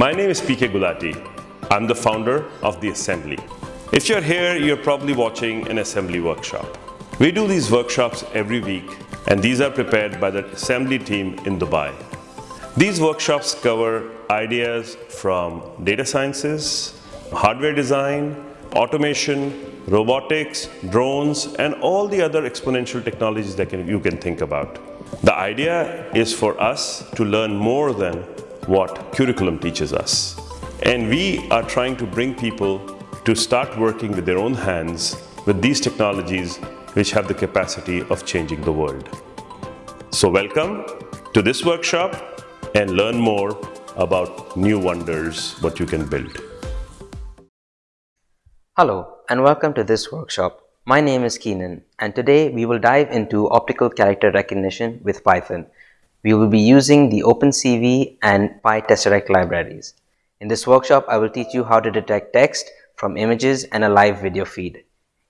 My name is PK Gulati. I'm the founder of The Assembly. If you're here, you're probably watching an assembly workshop. We do these workshops every week and these are prepared by the assembly team in Dubai. These workshops cover ideas from data sciences, hardware design, automation, robotics, drones, and all the other exponential technologies that can, you can think about. The idea is for us to learn more than what curriculum teaches us. And we are trying to bring people to start working with their own hands with these technologies which have the capacity of changing the world. So welcome to this workshop and learn more about new wonders, what you can build. Hello and welcome to this workshop. My name is Keenan and today we will dive into optical character recognition with Python. We will be using the OpenCV and PyTesseract libraries. In this workshop, I will teach you how to detect text from images and a live video feed.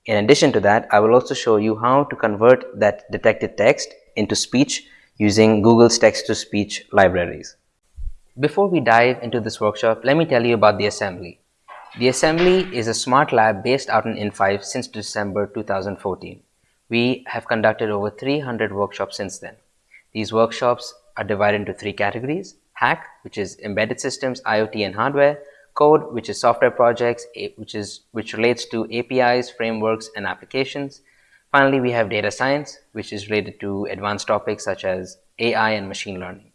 In addition to that, I will also show you how to convert that detected text into speech using Google's text-to-speech libraries. Before we dive into this workshop, let me tell you about the assembly. The assembly is a smart lab based out in in5 since December 2014. We have conducted over 300 workshops since then. These workshops are divided into three categories. Hack, which is embedded systems, IoT and hardware. Code, which is software projects, which, is, which relates to APIs, frameworks, and applications. Finally, we have data science, which is related to advanced topics such as AI and machine learning.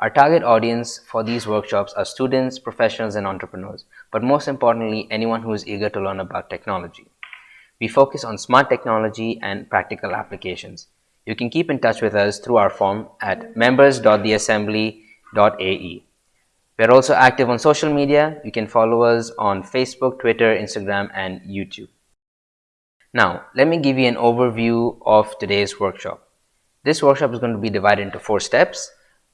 Our target audience for these workshops are students, professionals, and entrepreneurs, but most importantly, anyone who is eager to learn about technology. We focus on smart technology and practical applications. You can keep in touch with us through our form at members.theassembly.ae. We are also active on social media. You can follow us on Facebook, Twitter, Instagram, and YouTube. Now, let me give you an overview of today's workshop. This workshop is going to be divided into four steps.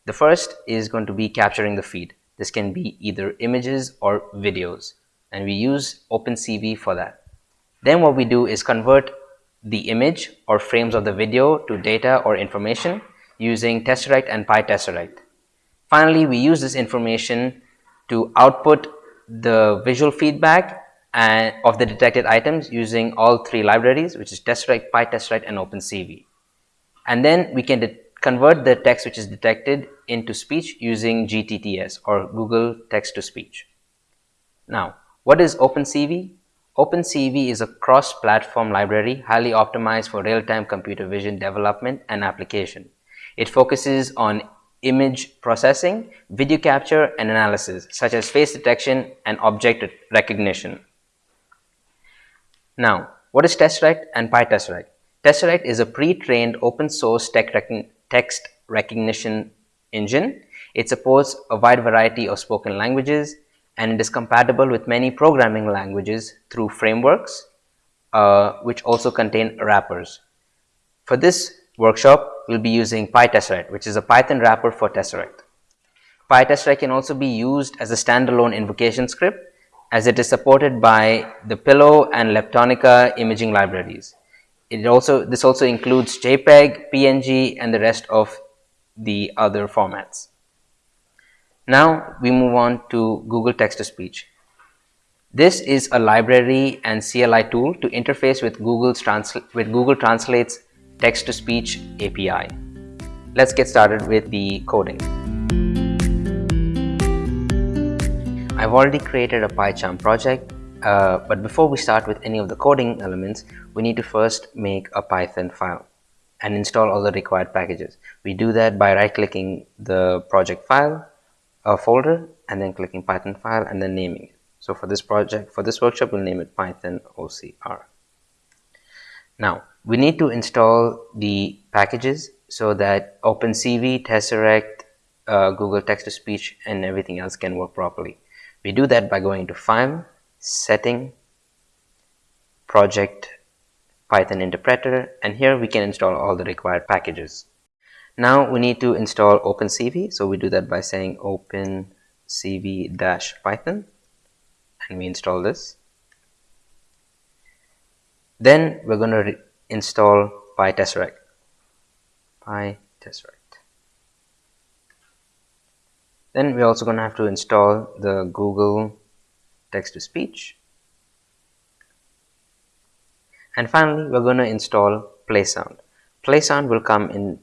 The first is going to be capturing the feed. This can be either images or videos, and we use OpenCV for that. Then what we do is convert the image or frames of the video to data or information using Tesseract and PyTesseract. Finally, we use this information to output the visual feedback and of the detected items using all three libraries which is Tesseract, PyTesseract and OpenCV. And then we can convert the text which is detected into speech using GTTS or Google Text to Speech. Now, what is OpenCV? OpenCV is a cross-platform library highly optimized for real-time computer vision development and application. It focuses on image processing, video capture and analysis such as face detection and object recognition. Now, what is Tesseract and PyTesseract? Tesseract is a pre-trained open source text recognition engine. It supports a wide variety of spoken languages and it is compatible with many programming languages through frameworks uh, which also contain wrappers. For this workshop, we'll be using PyTesseract which is a Python wrapper for Tesseract. PyTesseract can also be used as a standalone invocation script as it is supported by the Pillow and Leptonica imaging libraries. It also this also includes JPEG, PNG, and the rest of the other formats. Now we move on to Google Text to Speech. This is a library and CLI tool to interface with Google's with Google Translate's text to speech API. Let's get started with the coding. I've already created a PyCharm project, uh, but before we start with any of the coding elements, we need to first make a Python file and install all the required packages. We do that by right clicking the project file uh, folder and then clicking Python file and then naming it. So for this project, for this workshop, we'll name it Python OCR. Now, we need to install the packages so that OpenCV, Tesseract, uh, Google Text-to-Speech, and everything else can work properly. We do that by going to File, Setting, Project, Python Interpreter, and here we can install all the required packages. Now we need to install OpenCV, so we do that by saying opencv-python, and we install this. Then we're going to install PyTesseract. PyTesseract. Then we're also going to have to install the Google text-to-speech. And finally, we're going to install PlaySound. PlaySound will come in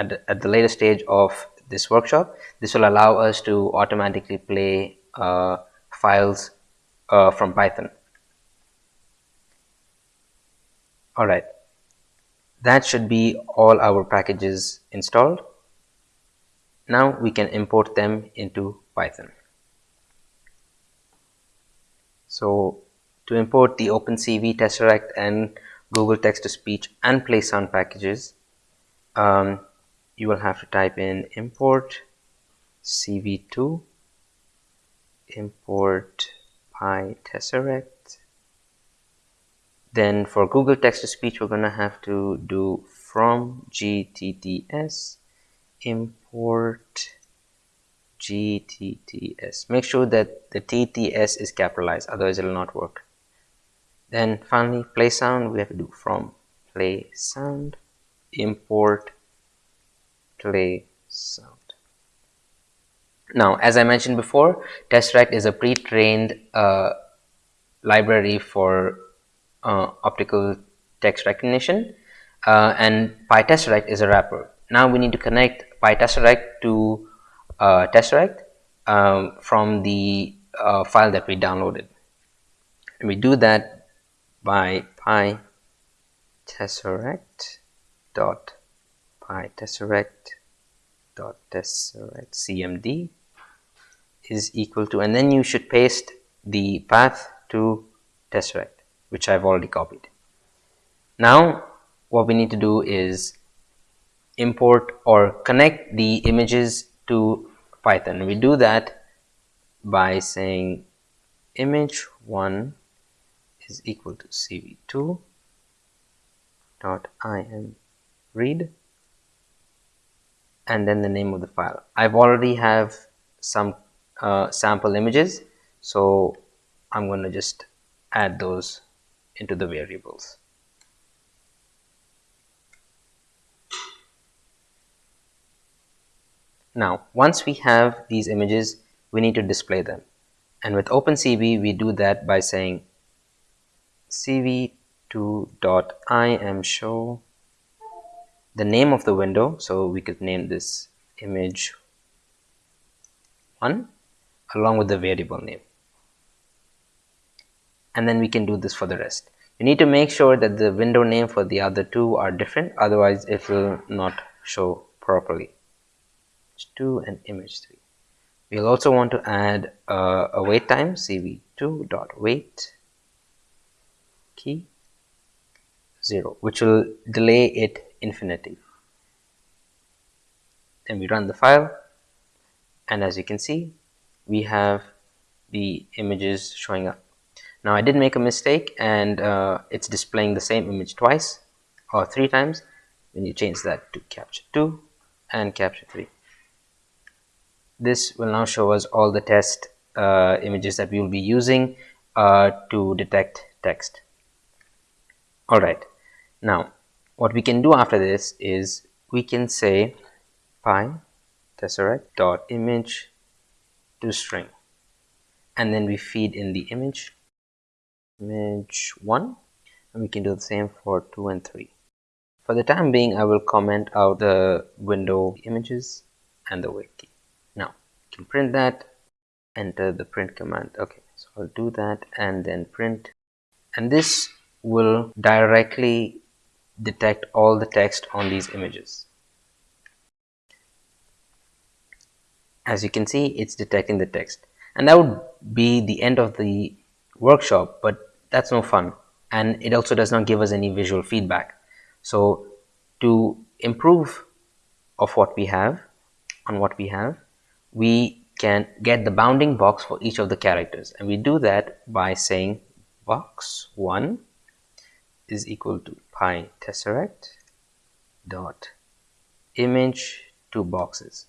at the, at the later stage of this workshop. This will allow us to automatically play uh, files uh, from Python. Alright, that should be all our packages installed. Now we can import them into Python. So to import the OpenCV, Tesseract and Google Text-to-Speech and PlaySound packages, um, you will have to type in import cv2 import PyTesseract then for Google text-to-speech we're gonna have to do from gtts import gtts make sure that the tts is capitalized otherwise it will not work. Then finally play sound we have to do from play sound import play sound now as i mentioned before tesseract is a pre-trained uh, library for uh, optical text recognition uh, and PyTesseract is a wrapper. Now we need to connect PyTesseract to uh, Tesseract um, from the uh, file that we downloaded. And we do that by PyTesseract dot PyTesseract dot CMD is equal to and then you should paste the path to Tesseract which I've already copied. Now what we need to do is import or connect the images to Python. We do that by saying image1 is equal to cv2 dot im read and then the name of the file. I've already have some uh, sample images so I'm going to just add those into the variables. Now, once we have these images, we need to display them. And with OpenCV, we do that by saying cv2.imshow the name of the window. So we could name this image 1 along with the variable name. And then we can do this for the rest. You need to make sure that the window name for the other two are different. Otherwise it will not show properly. 2 and image 3 we'll also want to add uh, a wait time cv2 dot wait key 0 which will delay it infinity. Then we run the file and as you can see we have the images showing up. Now I did make a mistake and uh, it's displaying the same image twice or three times when you change that to capture 2 and capture 3 this will now show us all the test uh, images that we will be using uh, to detect text. Alright now what we can do after this is we can say py tesseract dot image to string. And then we feed in the image image 1 and we can do the same for 2 and 3 for the time being I will comment out the window images and the wait key now you can print that enter the print command. Okay so I'll do that and then print. And this will directly detect all the text on these images. As you can see it's detecting the text. And that would be the end of the workshop but that's no fun. And it also does not give us any visual feedback. So to improve of what we have on what we have we can get the bounding box for each of the characters. And we do that by saying box 1 is equal to py tesseract dot image to boxes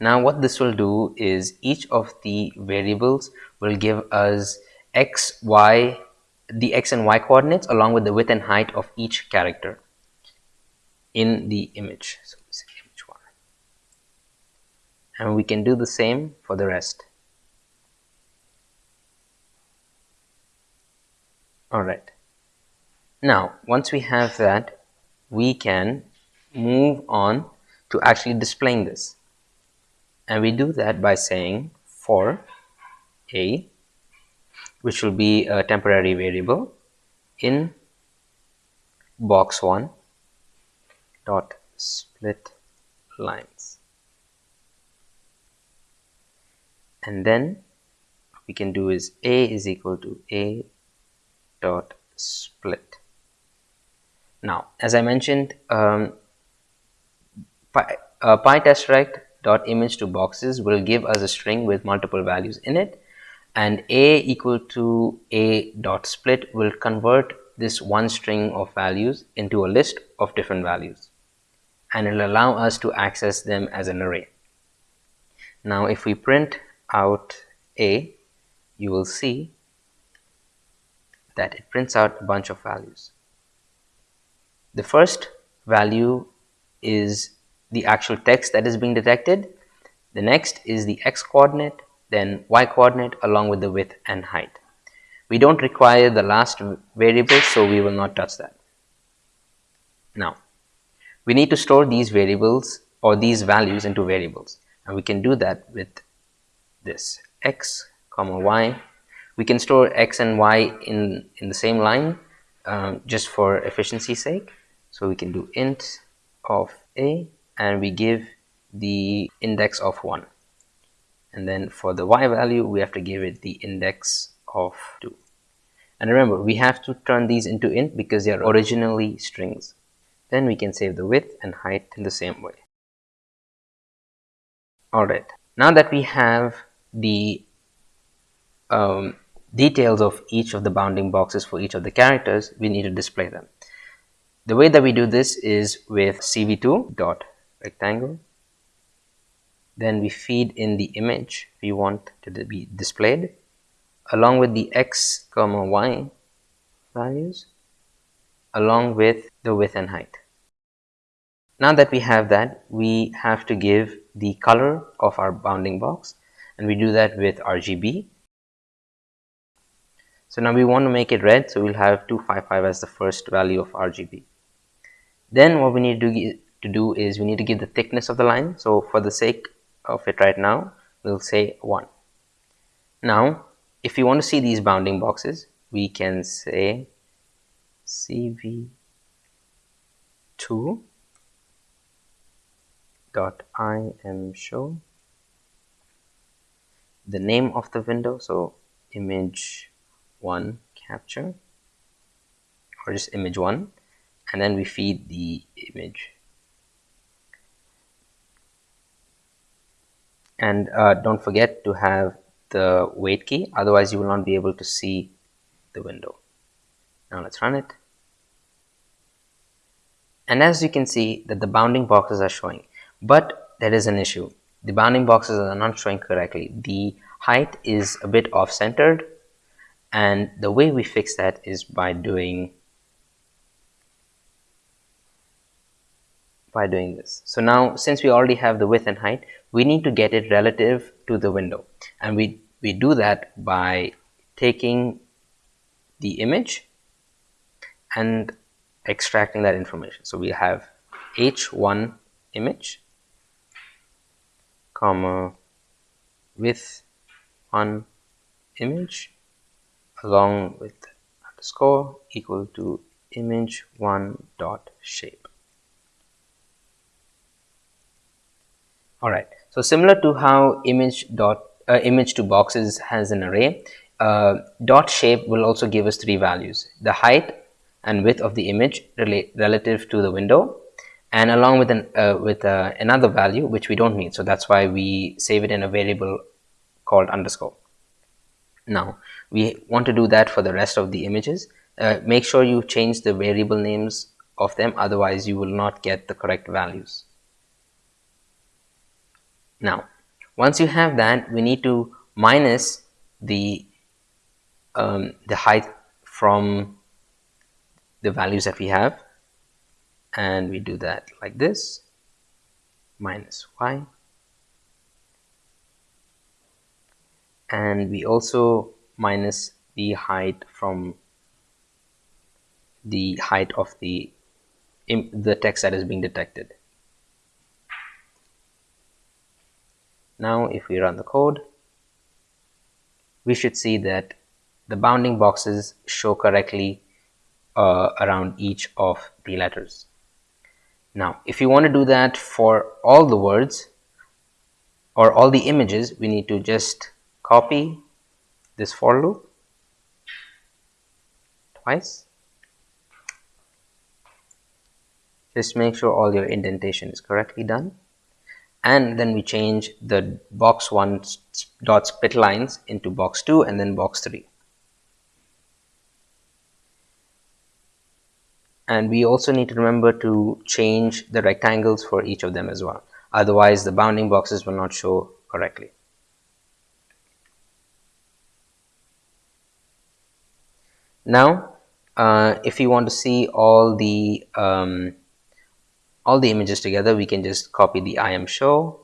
now what this will do is each of the variables will give us x, y, the x and y coordinates along with the width and height of each character in the image. So image one. and we can do the same for the rest alright now once we have that we can move on to actually displaying this. And we do that by saying for a which will be a temporary variable in box 1 dot split lines. And then we can do is a is equal to a dot split now as I mentioned um, pi, uh, image to boxes will give us a string with multiple values in it and a equal to a dot split will convert this one string of values into a list of different values and it will allow us to access them as an array. Now if we print out a you will see that it prints out a bunch of values. The first value is the actual text that is being detected. The next is the x coordinate, then y coordinate along with the width and height. We don't require the last variable, so we will not touch that. Now, we need to store these variables or these values into variables, and we can do that with this x comma y. We can store x and y in, in the same line um, just for efficiency sake. So we can do int of a and we give the index of 1 and then for the y value we have to give it the index of 2 and remember we have to turn these into int because they are originally strings. Then we can save the width and height in the same way. Alright now that we have the um, details of each of the bounding boxes for each of the characters we need to display them the way that we do this is with cv2 dot rectangle. Then we feed in the image we want to be displayed along with the x comma y values along with the width and height. Now that we have that we have to give the color of our bounding box and we do that with RGB so now we want to make it red so we'll have 255 as the first value of RGB then what we need to do, to do is we need to give the thickness of the line. So for the sake of it right now we'll say 1 now if you want to see these bounding boxes we can say cv2 dot im show the name of the window. So image 1 capture or just image 1 and then we feed the image. And uh, don't forget to have the wait key otherwise you will not be able to see the window. Now let's run it. And as you can see that the bounding boxes are showing but there is an issue. The bounding boxes are not showing correctly. The height is a bit off centered and the way we fix that is by doing by doing this. So now since we already have the width and height, we need to get it relative to the window. And we, we do that by taking the image and extracting that information. So we have h1 image comma with one image along with underscore equal to image one dot shape all right. So similar to how image dot uh, image to boxes has an array uh, dot shape will also give us three values the height and width of the image relate relative to the window and along with an uh, with uh, another value which we don't need. So that's why we save it in a variable called underscore. Now we want to do that for the rest of the images. Uh, make sure you change the variable names of them otherwise you will not get the correct values now, once you have that, we need to minus the um, the height from the values that we have, and we do that like this. Minus y. And we also minus the height from the height of the the text that is being detected now if we run the code we should see that the bounding boxes show correctly uh, around each of the letters. Now if you want to do that for all the words or all the images we need to just copy this for loop twice. Just make sure all your indentation is correctly done and then we change the box 1 dot split lines into box 2 and then box 3 and we also need to remember to change the rectangles for each of them as well. Otherwise the bounding boxes will not show correctly. Now uh, if you want to see all the um, all the images together we can just copy the im show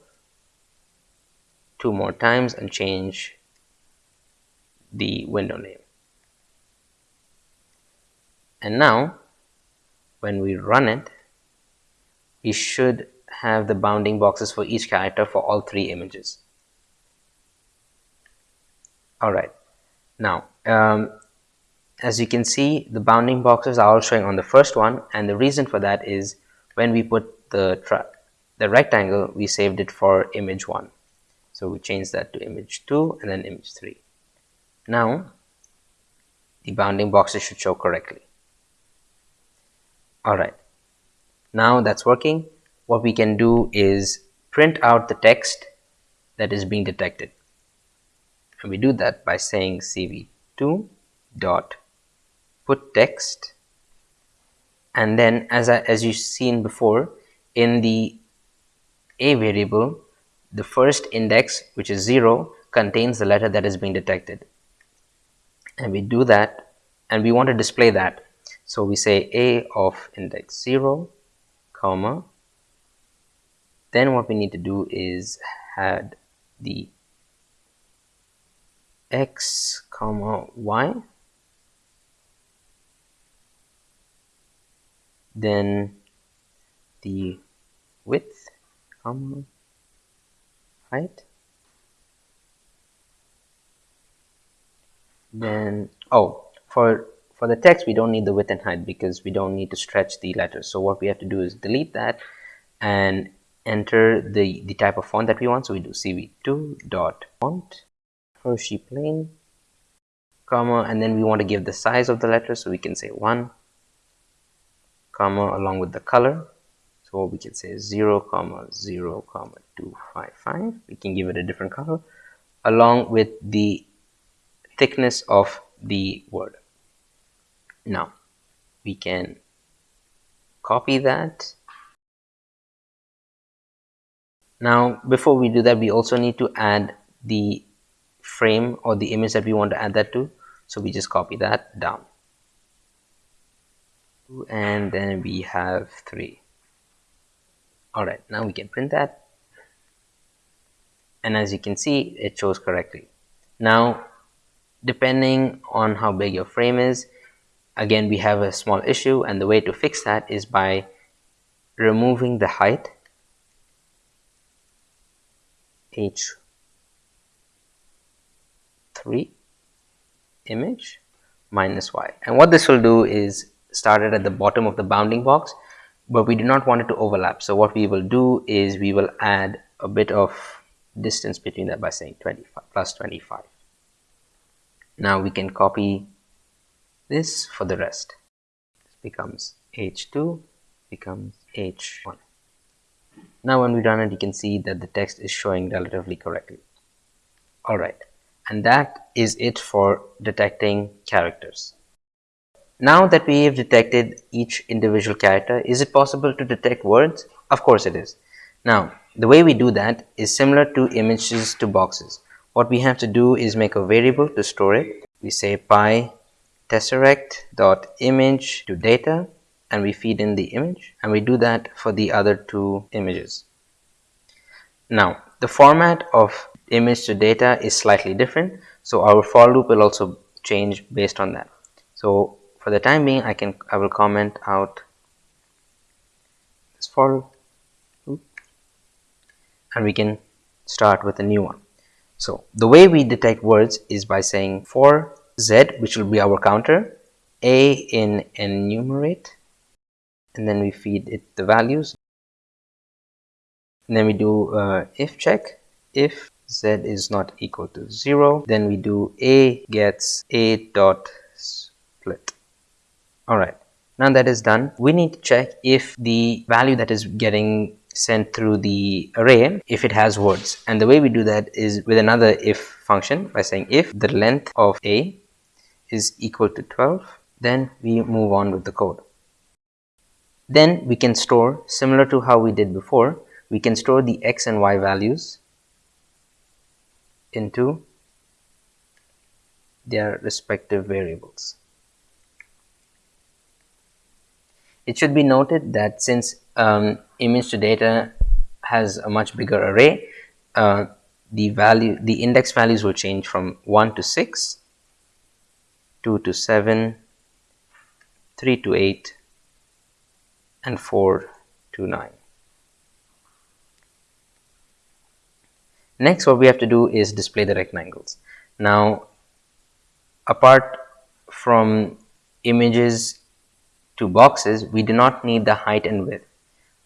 two more times and change the window name. And now when we run it we should have the bounding boxes for each character for all three images. All right. Now um, as you can see the bounding boxes are all showing on the first one and the reason for that is when we put the the rectangle we saved it for image 1 so we change that to image 2 and then image 3 now the bounding boxes should show correctly. Alright now that's working. What we can do is print out the text that is being detected. And we do that by saying cv2 dot put text and then as, I, as you've seen before in the a variable the first index which is 0 contains the letter that is being detected. And we do that and we want to display that. So we say a of index 0 comma. Then what we need to do is add the x comma y then the width comma height? Then oh for for the text we don't need the width and height because we don't need to stretch the letters so what we have to do is delete that and enter the the type of font that we want. So we do cv2 dot font hershey plain comma and then we want to give the size of the letter so we can say 1 comma along with the color. So we can say 0 comma 0 comma 255 we can give it a different color along with the thickness of the word. Now we can copy that. Now before we do that we also need to add the frame or the image that we want to add that to. So we just copy that down and then we have 3 alright now we can print that. And as you can see it shows correctly. Now depending on how big your frame is again we have a small issue and the way to fix that is by removing the height h3 image minus y. And what this will do is started at the bottom of the bounding box but we do not want it to overlap. So what we will do is we will add a bit of distance between that by saying 25 plus 25 now we can copy this for the rest. This becomes h2 becomes h1 now when we run it you can see that the text is showing relatively correctly. All right. And that is it for detecting characters now that we have detected each individual character, is it possible to detect words? Of course it is. Now, the way we do that is similar to images to boxes. What we have to do is make a variable to store it. We say py tesseract dot image to data and we feed in the image and we do that for the other two images. Now, the format of image to data is slightly different so our for loop will also change based on that so for the time being I can I will comment out this for and we can start with a new one. So the way we detect words is by saying for z which will be our counter a in enumerate and then we feed it the values. And then we do uh, if check. If z is not equal to 0 then we do a gets a dot split all right. Now that is done we need to check if the value that is getting sent through the array if it has words. And the way we do that is with another if function by saying if the length of a is equal to 12 then we move on with the code. Then we can store similar to how we did before we can store the x and y values into their respective variables. It should be noted that since um, image to data has a much bigger array, uh, the value, the index values will change from 1 to 6, 2 to 7, 3 to 8, and 4 to 9. Next what we have to do is display the rectangles. Now apart from images to boxes we do not need the height and width.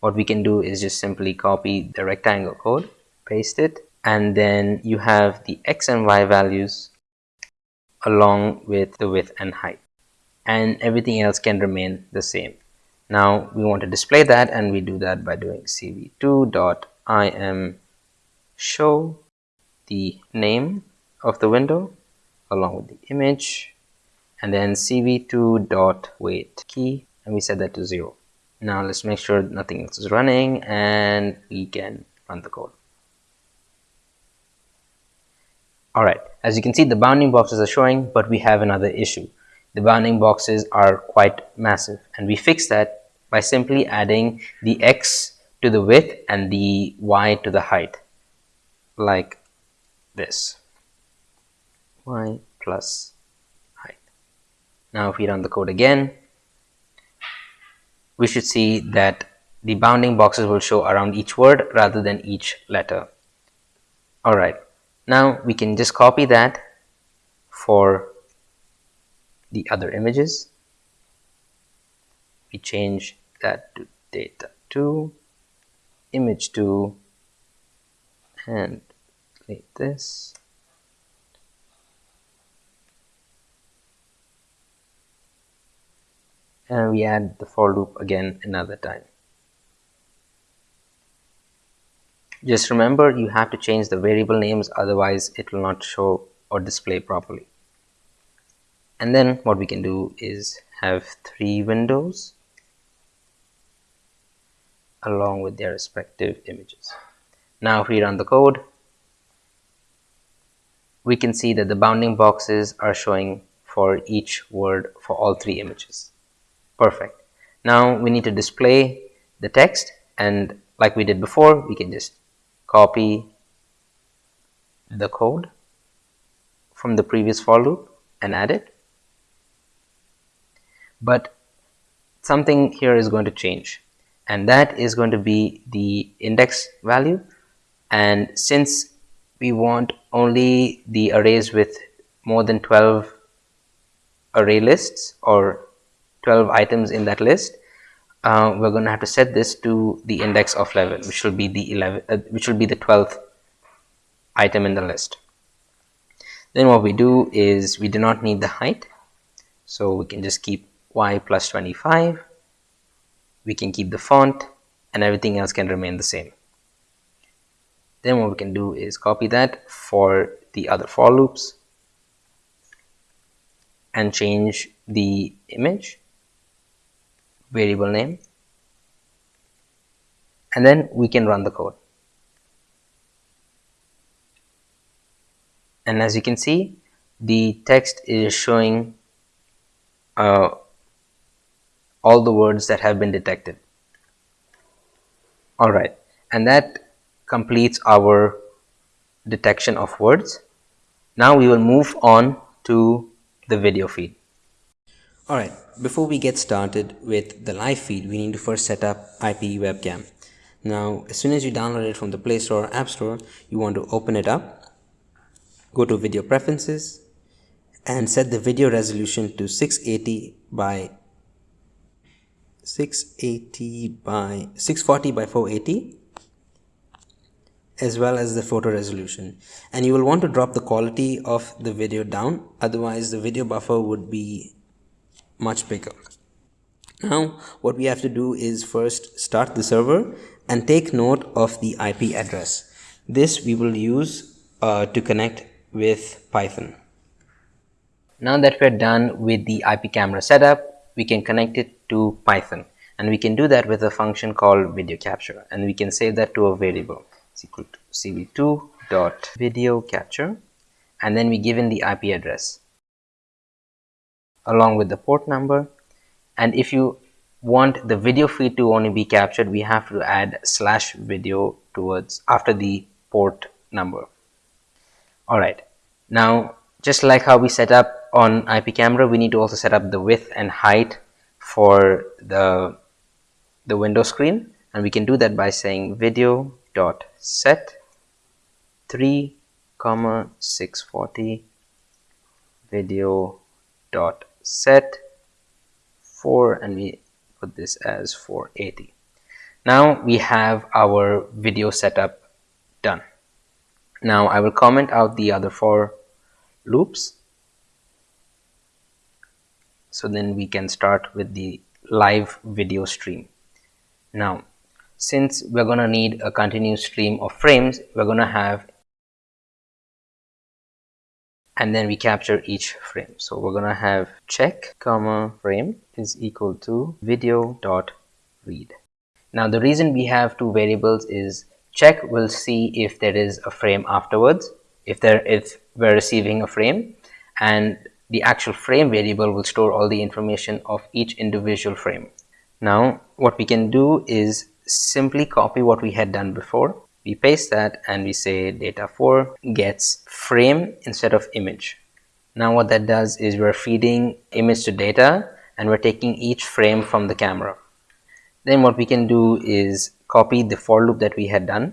What we can do is just simply copy the rectangle code, paste it and then you have the x and y values along with the width and height and everything else can remain the same. Now we want to display that and we do that by doing cv2.im show the name of the window along with the image and then cv2 dot wait key and we set that to zero. Now let's make sure nothing else is running and we can run the code. All right as you can see the bounding boxes are showing but we have another issue. The bounding boxes are quite massive and we fix that by simply adding the x to the width and the y to the height like this. Y plus now if we run the code again we should see that the bounding boxes will show around each word rather than each letter. Alright now we can just copy that for the other images. We change that to data 2 image 2 and like this and we add the for loop again another time. Just remember you have to change the variable names otherwise it will not show or display properly. And then what we can do is have three windows along with their respective images. Now if we run the code we can see that the bounding boxes are showing for each word for all three images. Perfect. Now we need to display the text and like we did before, we can just copy the code from the previous for loop and add it. But something here is going to change and that is going to be the index value and since we want only the arrays with more than 12 array lists or 12 items in that list uh, we're going to have to set this to the index of 11 which will be the 11 uh, which will be the 12th item in the list. Then what we do is we do not need the height so we can just keep y plus 25 we can keep the font and everything else can remain the same. Then what we can do is copy that for the other for loops and change the image variable name and then we can run the code and as you can see the text is showing uh, all the words that have been detected all right and that completes our detection of words. Now we will move on to the video feed. Alright, before we get started with the live feed, we need to first set up IP webcam. Now, as soon as you download it from the Play Store or App Store, you want to open it up, go to Video Preferences, and set the video resolution to 680 by 680 by 640 by 480 as well as the photo resolution and you will want to drop the quality of the video down otherwise the video buffer would be much bigger. Now what we have to do is first start the server and take note of the IP address. This we will use uh, to connect with Python. Now that we're done with the IP camera setup we can connect it to Python. And we can do that with a function called video capture. And we can save that to a variable. Equal to cv2 dot video capture. And then we give in the IP address along with the port number. And if you want the video feed to only be captured we have to add slash video towards after the port number. All right. Now just like how we set up on IP camera we need to also set up the width and height for the the window screen. And we can do that by saying video dot set 3 comma 640 video dot set 4 and we put this as 480 now we have our video setup done. Now I will comment out the other for loops. So then we can start with the live video stream. Now since we're to need a continuous stream of frames we're to have and then we capture each frame so we're to have check comma frame is equal to video dot read now the reason we have two variables is check will see if there is a frame afterwards if there if we're receiving a frame and the actual frame variable will store all the information of each individual frame. Now what we can do is simply copy what we had done before. We paste that and we say data4 gets frame instead of image. Now what that does is we're feeding image to data and we're taking each frame from the camera. Then what we can do is copy the for loop that we had done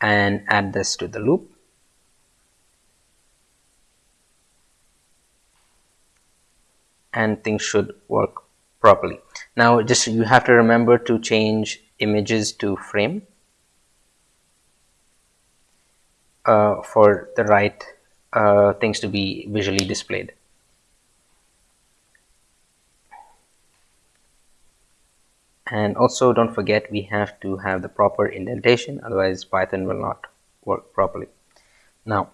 and add this to the loop and things should work properly. Now just you have to remember to change images to frame uh, for the right uh, things to be visually displayed. And also don't forget we have to have the proper indentation otherwise Python will not work properly. Now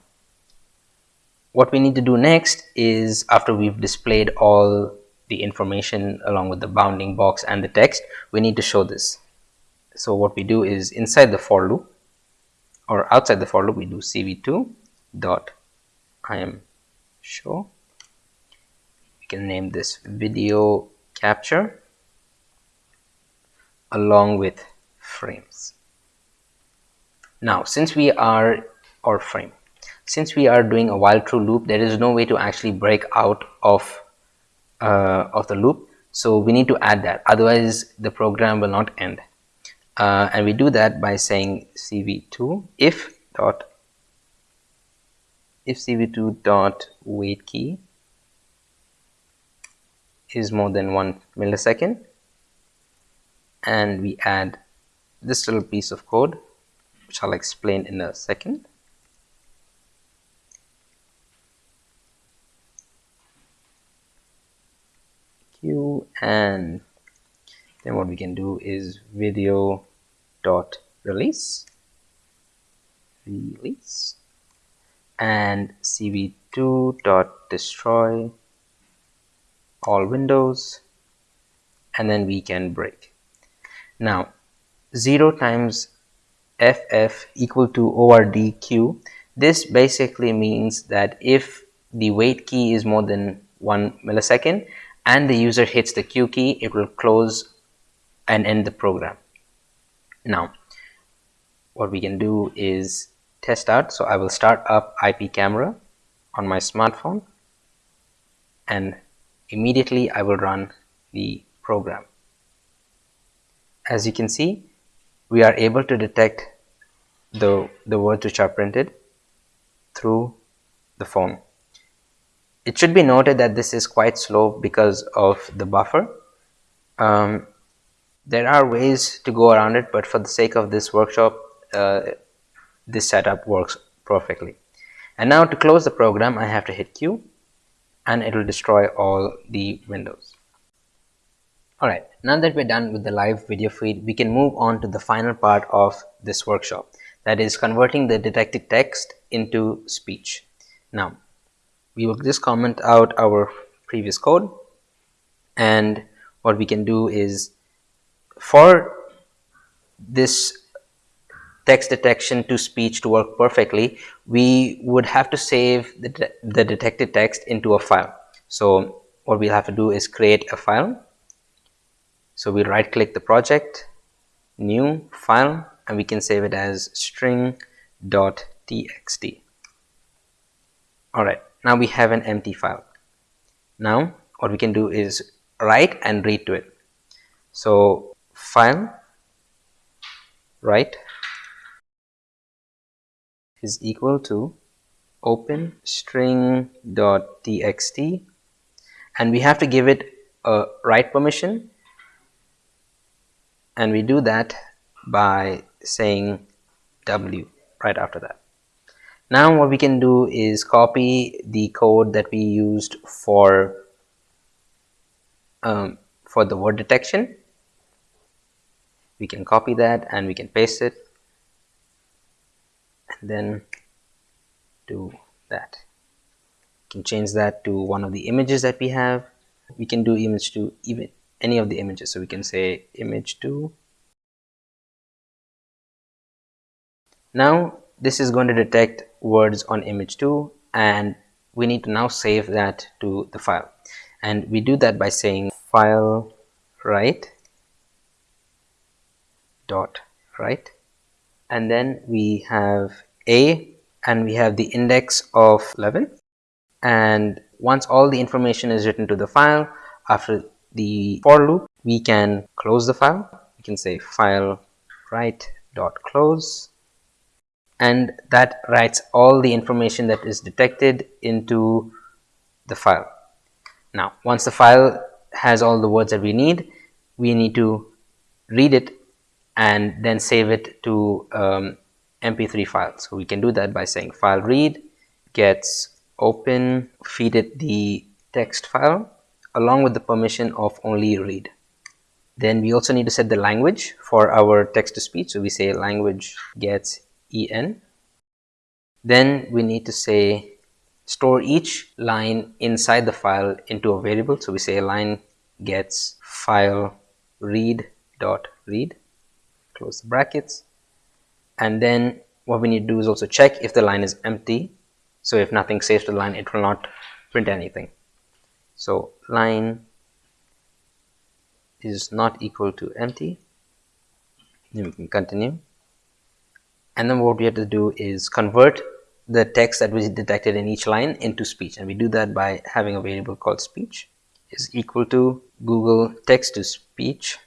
what we need to do next is after we've displayed all the information along with the bounding box and the text we need to show this. So what we do is inside the for loop or outside the for loop we do cv2 dot i am show. We can name this video capture along with frames. Now since we are or frame since we are doing a while true loop there is no way to actually break out of uh, of the loop. So we need to add that. Otherwise the program will not end. Uh, and we do that by saying cv2 if dot if cv2 dot wait key is more than one millisecond. And we add this little piece of code which I'll explain in a second and then what we can do is video dot release. Release. And cv2 dot destroy all windows. And then we can break. Now 0 times ff equal to ordq this basically means that if the wait key is more than one millisecond and the user hits the Q key, it will close and end the program. Now, what we can do is test out. So I will start up IP camera on my smartphone and immediately I will run the program. As you can see we are able to detect the the words which are printed through the phone it should be noted that this is quite slow because of the buffer. Um, there are ways to go around it but for the sake of this workshop uh, this setup works perfectly. And now to close the program I have to hit Q and it will destroy all the windows. Alright now that we're done with the live video feed we can move on to the final part of this workshop that is converting the detected text into speech. Now we will just comment out our previous code. And what we can do is for this text detection to speech to work perfectly we would have to save the, de the detected text into a file. So what we'll have to do is create a file. So we right click the project new file and we can save it as string.txt alright now we have an empty file. Now what we can do is write and read to it. So file write is equal to open string dot txt and we have to give it a write permission. And we do that by saying w right after that now what we can do is copy the code that we used for um, for the word detection. We can copy that and we can paste it and then do that. We can change that to one of the images that we have. We can do image to even any of the images. So we can say image to. Now this is going to detect words on image 2 and we need to now save that to the file. And we do that by saying file write dot write and then we have a and we have the index of 11 and once all the information is written to the file after the for loop we can close the file. We can say file write dot close and that writes all the information that is detected into the file. Now once the file has all the words that we need we need to read it and then save it to um, mp3 file so we can do that by saying file read gets open feed it the text file along with the permission of only read. Then we also need to set the language for our text to speech so we say language gets en then we need to say store each line inside the file into a variable. So we say line gets file read dot read close the brackets. And then what we need to do is also check if the line is empty. So if nothing saves to the line it will not print anything. So line is not equal to empty. Then we can continue and then what we have to do is convert the text that we detected in each line into speech. And we do that by having a variable called speech is equal to google text to speech.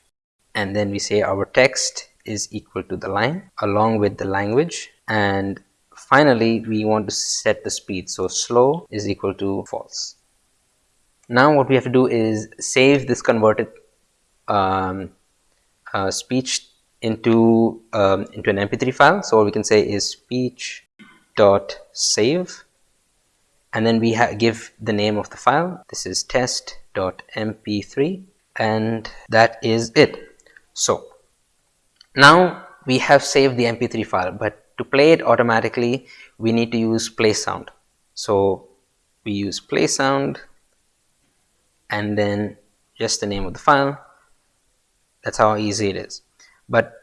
And then we say our text is equal to the line along with the language. And finally we want to set the speed. So slow is equal to false. Now what we have to do is save this converted um, uh, speech into um, into an mp3 file. So what we can say is speech dot save. And then we give the name of the file. This is test dot mp3 and that is it. So now we have saved the mp3 file. But to play it automatically we need to use play sound. So we use play sound. And then just the name of the file. That's how easy it is but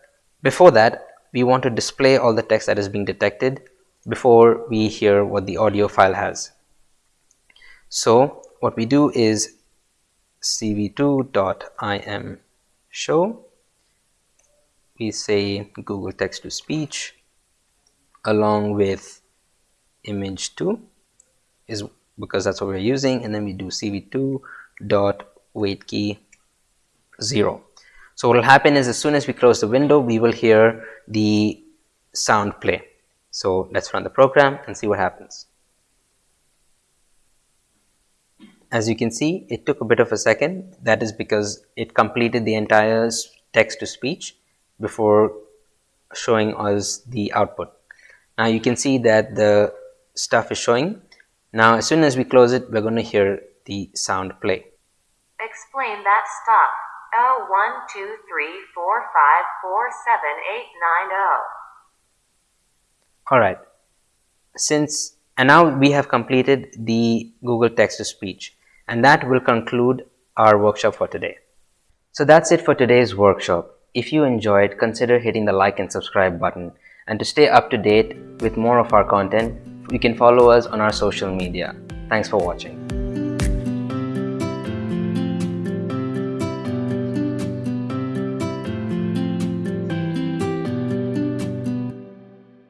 before that we want to display all the text that is being detected before we hear what the audio file has. So what we do is cv2.im show. We say Google text to speech along with image 2 is because that's what we're using. And then we do cv2 dot wait key 0 so what will happen is as soon as we close the window we will hear the sound play. So let's run the program and see what happens. As you can see it took a bit of a second. That is because it completed the entire text to speech before showing us the output. Now you can see that the stuff is showing. Now as soon as we close it we're going to hear the sound play. Explain that stuff oh one two three four five four seven eight nine oh all right since and now we have completed the google text to speech and that will conclude our workshop for today so that's it for today's workshop if you enjoyed, consider hitting the like and subscribe button. And to stay up to date with more of our content, you can follow us on our social media. Thanks for watching.